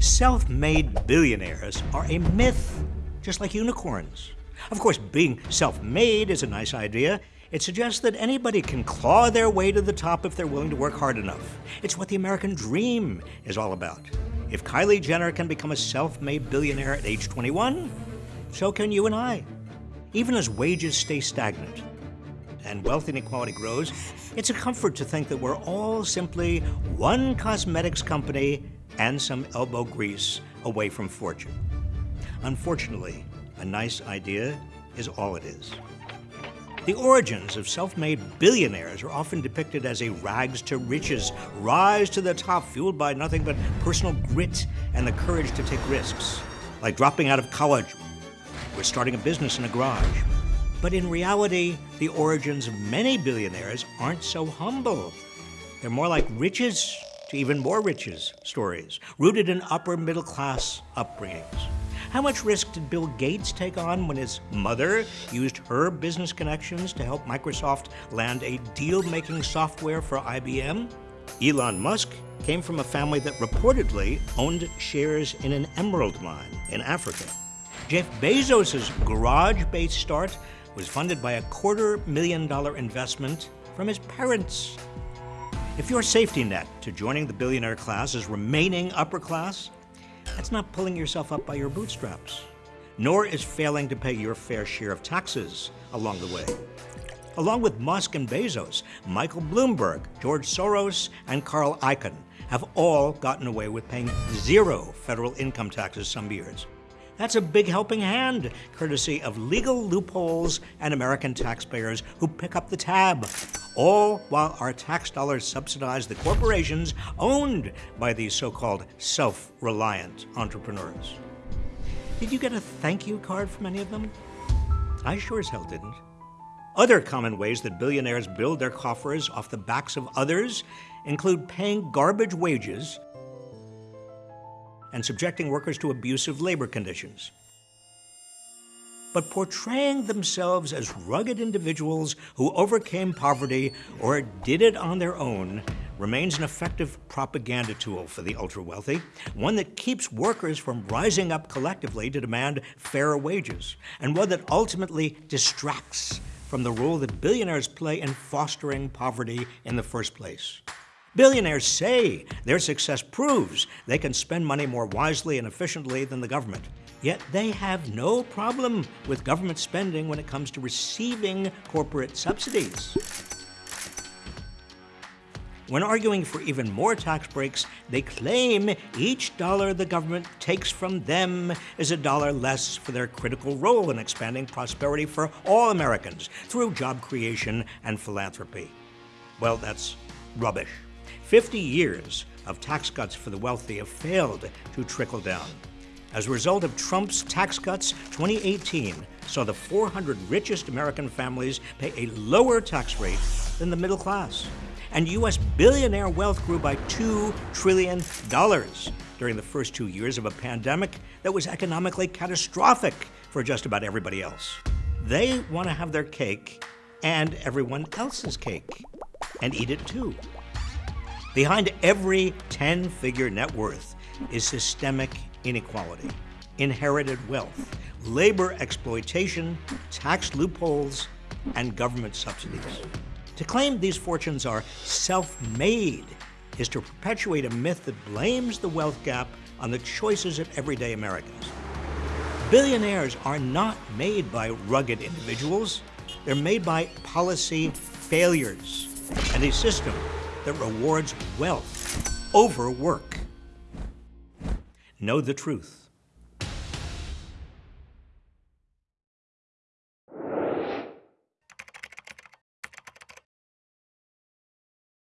Self-made billionaires are a myth, just like unicorns. Of course, being self-made is a nice idea. It suggests that anybody can claw their way to the top if they're willing to work hard enough. It's what the American dream is all about. If Kylie Jenner can become a self-made billionaire at age 21, so can you and I. Even as wages stay stagnant and wealth inequality grows, it's a comfort to think that we're all simply one cosmetics company and some elbow grease away from fortune. Unfortunately, a nice idea is all it is. The origins of self-made billionaires are often depicted as a rags to riches, rise to the top fueled by nothing but personal grit and the courage to take risks, like dropping out of college or starting a business in a garage. But in reality, the origins of many billionaires aren't so humble. They're more like riches to even more riches stories, rooted in upper middle class upbringings. How much risk did Bill Gates take on when his mother used her business connections to help Microsoft land a deal-making software for IBM? Elon Musk came from a family that reportedly owned shares in an emerald mine in Africa. Jeff Bezos' garage-based start was funded by a quarter million dollar investment from his parents. If your safety net to joining the billionaire class is remaining upper class, that's not pulling yourself up by your bootstraps, nor is failing to pay your fair share of taxes along the way. Along with Musk and Bezos, Michael Bloomberg, George Soros, and Carl Icahn have all gotten away with paying zero federal income taxes some years. That's a big helping hand, courtesy of legal loopholes and American taxpayers who pick up the tab, all while our tax dollars subsidize the corporations owned by these so-called self-reliant entrepreneurs. Did you get a thank you card from any of them? I sure as hell didn't. Other common ways that billionaires build their coffers off the backs of others include paying garbage wages and subjecting workers to abusive labor conditions. But portraying themselves as rugged individuals who overcame poverty or did it on their own remains an effective propaganda tool for the ultra-wealthy, one that keeps workers from rising up collectively to demand fairer wages, and one that ultimately distracts from the role that billionaires play in fostering poverty in the first place. Billionaires say their success proves they can spend money more wisely and efficiently than the government. Yet they have no problem with government spending when it comes to receiving corporate subsidies. When arguing for even more tax breaks, they claim each dollar the government takes from them is a dollar less for their critical role in expanding prosperity for all Americans through job creation and philanthropy. Well, that's rubbish. 50 years of tax cuts for the wealthy have failed to trickle down. As a result of Trump's tax cuts, 2018 saw the 400 richest American families pay a lower tax rate than the middle class. And U.S. billionaire wealth grew by $2 trillion during the first two years of a pandemic that was economically catastrophic for just about everybody else. They want to have their cake and everyone else's cake and eat it too. Behind every 10-figure net worth is systemic inequality, inherited wealth, labor exploitation, tax loopholes, and government subsidies. To claim these fortunes are self-made is to perpetuate a myth that blames the wealth gap on the choices of everyday Americans. Billionaires are not made by rugged individuals. They're made by policy failures and a system that rewards wealth over work. Know the truth.